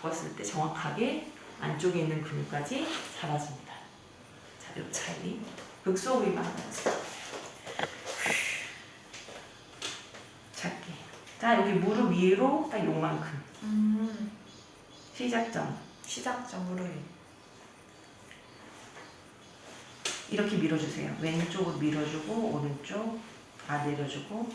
바꿨을 때 정확하게 안쪽에 있는 근육까지 잡아줍니다. 자, 요 차이. 하나 연습해요. 작게. 자, 여기 무릎 위로 딱 요만큼. 음. 시작점. 시작점으로 이렇게 밀어주세요. 왼쪽으로 밀어주고 오른쪽 아 내려주고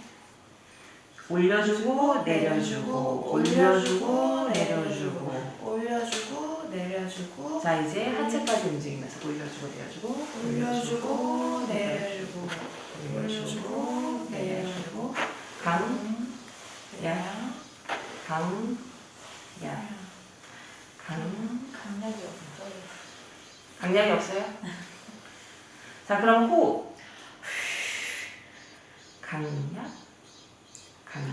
올려주고 내려주고 올려주고 내려주고. 올려주고 내려주고. 자 이제 하체까지 움직이면서 올려주고 내려주고 올려주고 내려주고. 올려주고 내려주고. 강, 야, 강, 야, 강. 강약이 없어. 강약이 없어요? 자 그럼 호흡 강약 강약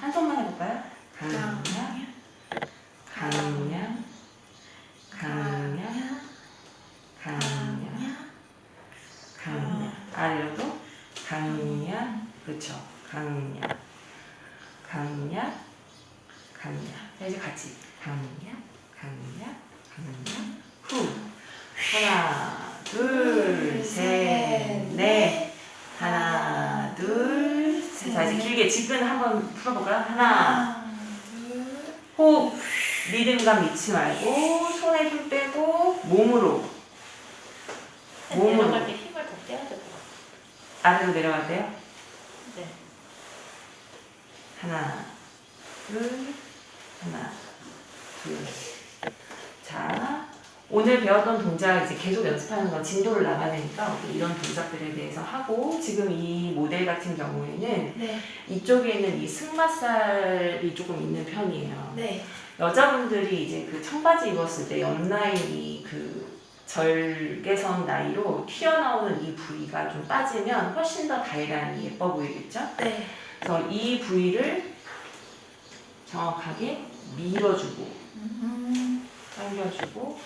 한 손만 해볼까요? 강약 강약 강약 강약 강약 아래로도 강약 그렇죠 강약. 강약 강약. 자 이제 같이. 강약 강약 강약. 후. 하나 둘셋넷. 하나 둘셋. 자 이제 길게 지끈 한번 풀어볼까요? 하나 둘, 호흡 리듬감 잃지 말고 손에 힘 빼고 몸으로. 몸으로. 내려갈 때 힘을 더 떼야 될것 같아. 아래로 내려갈 때요. 네. 하나 둘 하나 둘 자 오늘 배웠던 동작 이제 계속 연습하는 건 진도를 나가야 되니까 이런 동작들에 대해서 하고 지금 이 모델 같은 경우에는 네. 이쪽에 있는 이 승마살이 조금 있는 편이에요. 네. 여자분들이 이제 그 청바지 입었을 때 옆라인이 그 절개선 나이로 튀어나오는 이 부위가 좀 빠지면 훨씬 더 다이라인이 예뻐 보이겠죠? 네. 그래서 이 부위를 정확하게 밀어주고 음. 당겨주고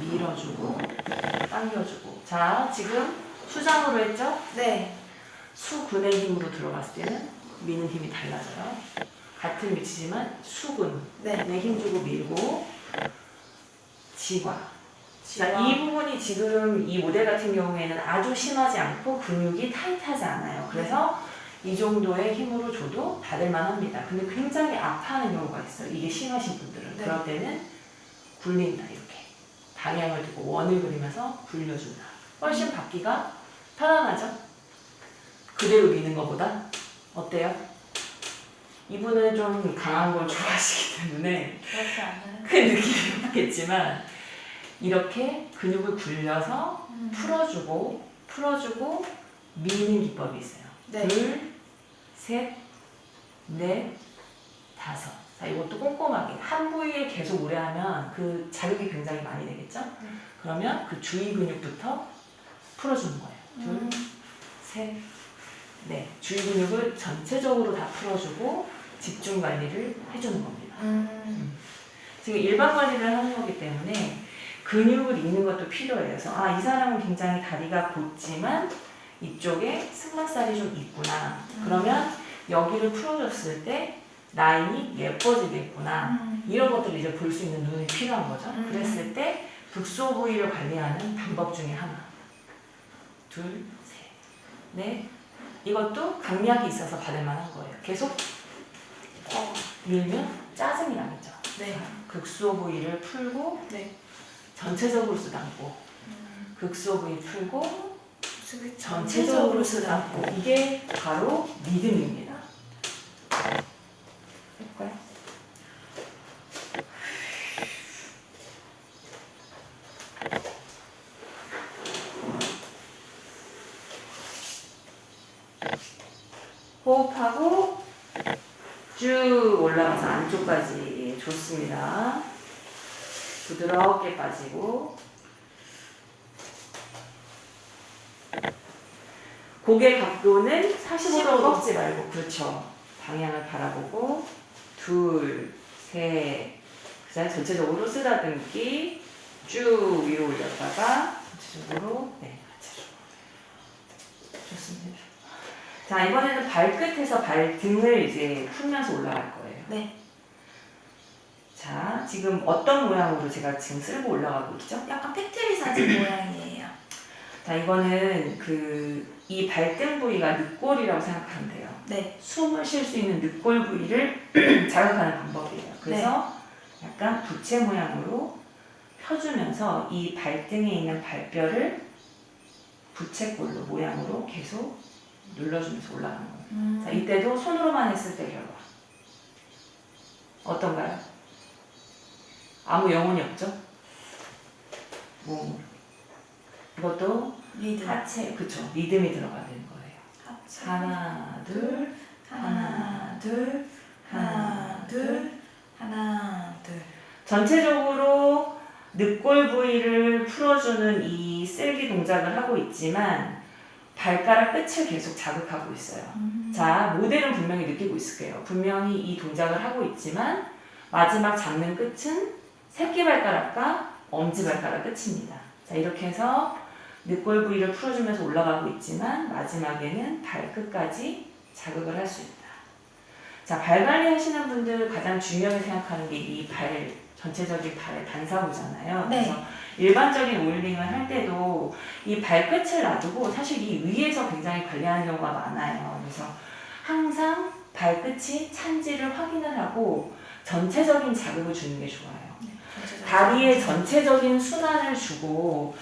밀어주고 당겨주고 자 지금 수장으로 했죠? 네. 수근의 힘으로 들어갔을 때는 미는 힘이 달라져요. 같은 위치지만 수근에 네. 힘 주고 밀고 지과. 자. 이 부분이 지금 이 모델 같은 경우에는 아주 심하지 않고 근육이 타이트하지 않아요. 그래서 이 정도의 힘으로 줘도 받을만 합니다. 근데 굉장히 아파하는 경우가 있어요. 이게 심하신 분들은. 네. 그럴 때는 굴린다, 이렇게. 방향을 두고 원을 그리면서 굴려준다. 훨씬 받기가 편안하죠? 그대로 미는 것보다. 어때요? 이분은 좀 강한 걸 좋아하시기 때문에 그렇지 않아요. 큰 느낌이 없겠지만 이렇게 근육을 굴려서 음. 풀어주고 풀어주고 미는 기법이 있어요. 네. 둘, 셋, 넷, 다섯. 자, 이것도 꼼꼼하게 한 부위에 계속 오래 하면 그 자극이 굉장히 많이 되겠죠? 음. 그러면 그 주위 근육부터 풀어주는 거예요. 둘, 음. 셋, 넷. 주위 근육을 전체적으로 다 풀어주고 집중 관리를 해주는 겁니다. 음. 지금 일반 관리를 하는 거기 때문에 근육을 읽는 것도 필요해요. 그래서 아, 이 사람은 굉장히 다리가 곧지만 이쪽에 승마살이 좀 있구나. 그러면 여기를 풀어줬을 때 라인이 예뻐지겠구나. 음. 이런 것들을 이제 볼 수 있는 눈이 필요한 거죠. 음. 그랬을 때 극소 부위를 관리하는 방법 중에 하나. 둘, 셋, 넷. 이것도 강약이 있어서 받을 만한 거예요. 계속 어. 밀면 짜증이 나겠죠. 네. 극소 부위를 풀고 네. 전체적으로 쓰담고 음. 극소 부위 풀고 전체적으로 쓰담고 이게 바로 리듬입니다. 호흡하고 쭉 올라가서 안쪽까지 좋습니다. 부드럽게 빠지고 고개 각도는 45도 꺾지 말고 그렇죠. 방향을 바라보고 둘, 셋, 그다음 전체적으로 쓰다듬기 쭉 위로 올렸다가 전체적으로 네, 좋습니다. 자 이번에는 발끝에서 발등을 이제 풀면서 올라갈 거예요. 네. 자 자, 지금 어떤 모양으로 제가 지금 쓸고 올라가고 있죠? 약간 팩트리 사진 모양이에요. 자, 이거는 그 이 발등 부위가 늑골이라고 생각하면 돼요. 네. 숨을 쉴 수 있는 늑골 부위를 자극하는 방법이에요. 그래서 약간 부채 모양으로 펴주면서 이 발등에 있는 발뼈를 부채꼴로 모양으로 계속 눌러주면서 올라가는 거예요. 음. 자, 이때도 손으로만 했을 때 결과. 어떤가요? 아무 영혼이 없죠? 몸으로. 이것도 리듬. 하체, 그쵸. 리듬이 들어가야 되는 거예요. 하체. 하나, 둘, 하나, 둘, 하나, 둘, 하나, 둘. 전체적으로 늑골 부위를 풀어주는 이 쓸기 동작을 하고 있지만 발가락 끝을 계속 자극하고 있어요. 음. 자, 모델은 분명히 느끼고 있을 거예요. 분명히 이 동작을 하고 있지만 마지막 잡는 끝은 새끼발가락과 엄지발가락 끝입니다. 자, 이렇게 해서 늑골 부위를 풀어주면서 올라가고 있지만 마지막에는 발끝까지 자극을 할 수 있다. 자, 발 관리 하시는 분들 가장 중요하게 생각하는 게 이 발, 전체적인 발의 반사구잖아요. 네. 그래서 일반적인 오일링을 할 때도 이 발끝을 놔두고 사실 이 위에서 굉장히 관리하는 경우가 많아요. 그래서 항상 발끝이 찬지를 확인을 하고 전체적인 자극을 주는 게 좋아요. 전체적으로. 다리의 전체적인 순환을 주고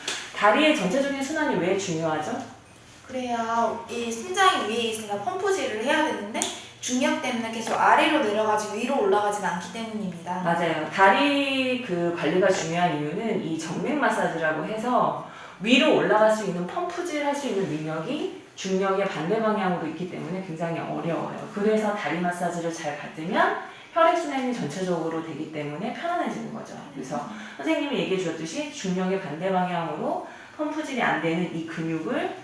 다리의 전체적인 순환이 왜 중요하죠? 그래야 이 심장이 위에 있으니까 펌프질을 해야 되는데 중력 때문에 계속 아래로 내려가지고 위로 올라가진 않기 때문입니다. 맞아요. 다리 그 관리가 중요한 이유는 이 정맥 마사지라고 해서 위로 올라갈 수 있는 펌프질 할 수 있는 능력이 중력의 반대 방향으로 있기 때문에 굉장히 어려워요. 그래서 다리 마사지를 잘 받으면 혈액순환이 전체적으로 되기 때문에 편안해지는 거죠. 그래서 선생님이 얘기해 주셨듯이 중력의 반대 방향으로 펌프질이 안 되는 이 근육을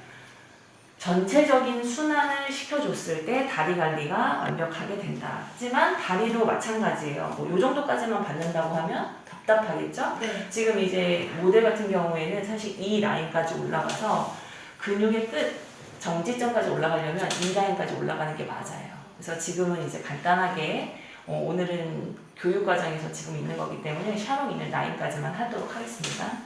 전체적인 순환을 시켜줬을 때 다리 관리가 완벽하게 된다. 하지만 다리도 마찬가지예요. 뭐요 정도까지만 받는다고 하면 답답하겠죠? 네. 지금 이제 모델 같은 경우에는 사실 이 라인까지 올라가서 근육의 끝 정지점까지 올라가려면 이 라인까지 올라가는 게 맞아요. 그래서 지금은 이제 간단하게 어, 오늘은 교육 과정에서 지금 있는 거기 때문에 샤롱 있는 라인까지만 하도록 하겠습니다.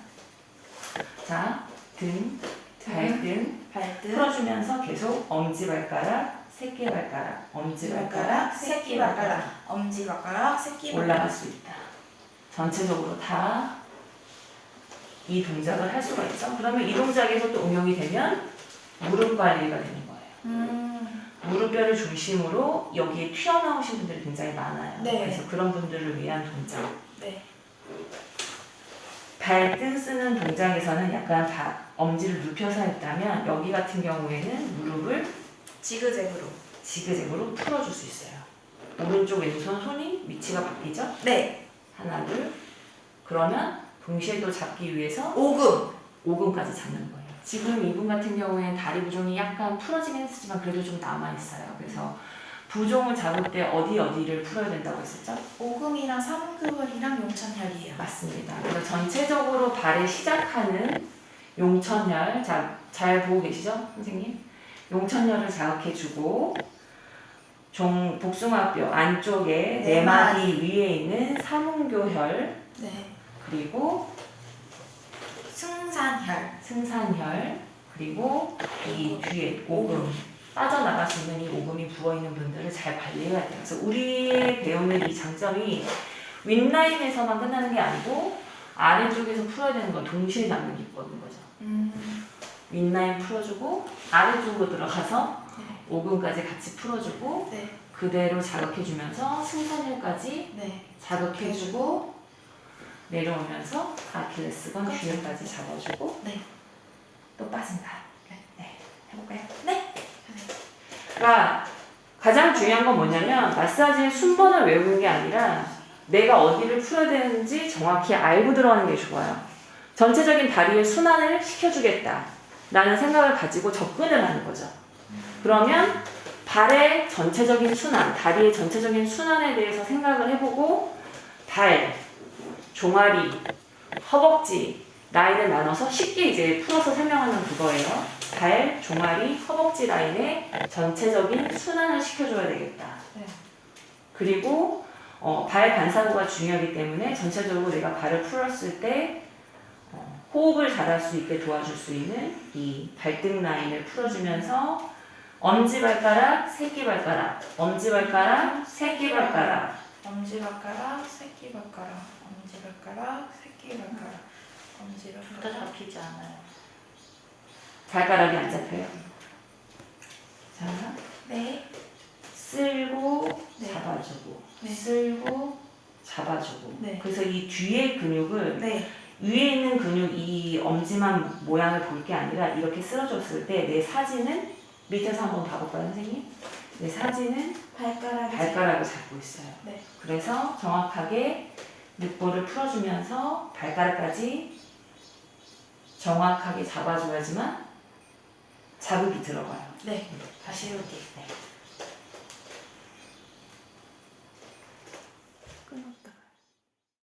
자, 등, 발등 발등, 풀어주면서 계속 엄지발가락, 새끼발가락, 엄지발가락, 새끼발가락 엄지발가락, 새끼발가락. 올라갈 수 있다. 전체적으로 다 이 동작을 할 수가 있죠. 그러면 이 동작에서 또 응용이 되면 무릎 관리가 되는 거예요. 음. 무릎뼈를 중심으로 여기에 튀어나오신 분들이 굉장히 많아요. 네. 그래서 그런 분들을 위한 동작. 네. 발등 쓰는 동작에서는 약간 바, 엄지를 눕혀서 했다면 여기 같은 경우에는 무릎을 지그재그로. 지그재그로 풀어줄 수 있어요. 오른쪽 왼손 손이 위치가 바뀌죠? 네. 하나 둘 그러면 동시에 또 잡기 위해서 5금. 5분까지 잡는 거예요. 지금 이분 같은 경우에는 다리 부종이 약간 풀어지긴 했지만 그래도 좀 남아있어요. 그래서 부종을 잡을 때 어디 어디를 풀어야 된다고 했었죠? 5금이랑 3금이랑 용천혈이에요. 맞습니다. 그래서 전체적으로 발에 시작하는 용천혈, 자, 잘 보고 계시죠, 선생님? 용천혈을 자극해주고 종 복숭아뼈 안쪽에 네네 마디 위에 있는 삼음교혈 네. 그리고 승산혈. 승산혈 그리고 이 뒤에 오금 빠져나갈 수 있는 이 오금이 부어 있는 분들을 잘 관리해야 돼요. 그래서 우리 배우는 이 장점이 윗라인에서만 끝나는 게 아니고 아래쪽에서 풀어야 되는 건 동시에 잡는 기법인 거죠. 음. 윗라인 풀어주고 아래쪽으로 들어가서 네. 오금까지 같이 풀어주고 네. 그대로 자극해주면서 승산혈까지 네. 자극해주고 내려오면서 아킬레스건 그렇죠. 뒤에까지 잡아주고 네. 또 빠진다. 네. 네, 해볼까요? 네. 그러니까 가장 중요한 건 뭐냐면 마사지의 순번을 외우는 게 아니라 내가 어디를 풀어야 되는지 정확히 알고 들어가는 게 좋아요. 전체적인 다리의 순환을 시켜주겠다. 라는 생각을 가지고 접근을 하는 거죠. 그러면 발의 전체적인 순환, 다리의 전체적인 순환에 대해서 생각을 해보고 발, 종아리, 허벅지 라인을 나눠서 쉽게 이제 풀어서 설명하는 그거예요. 발, 종아리, 허벅지 라인에 전체적인 순환을 시켜줘야 되겠다. 네. 그리고 어, 발 반사구가 중요하기 때문에 전체적으로 내가 발을 풀었을 때 어, 호흡을 잘할 수 있게 도와줄 수 있는 이 발등 라인을 풀어주면서 엄지발가락, 새끼발가락, 엄지발가락, 새끼발가락 엄지발가락, 새끼발가락, 엄지발가락, 새끼발가락, 다 엄지발가락. 잡히지 않아요. 발가락이 안 잡혀요. 자, 네, 쓸고 네. 잡아주고 네. 쓸고 잡아주고 네. 그래서 이 뒤에 근육을 네, 위에 있는 근육 이 엄지만 모양을 볼 게 아니라 이렇게 쓰러졌을 때 내 사진은 밑에서 한번 봐볼까요 선생님? 내 사진은 발가락이 발가락을 잡고 있어요. 네. 그래서 정확하게 늑보를 풀어주면서 발가락까지 정확하게 잡아줘야지만 자극이 들어가요. 네, 다시 여기. 네.